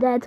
that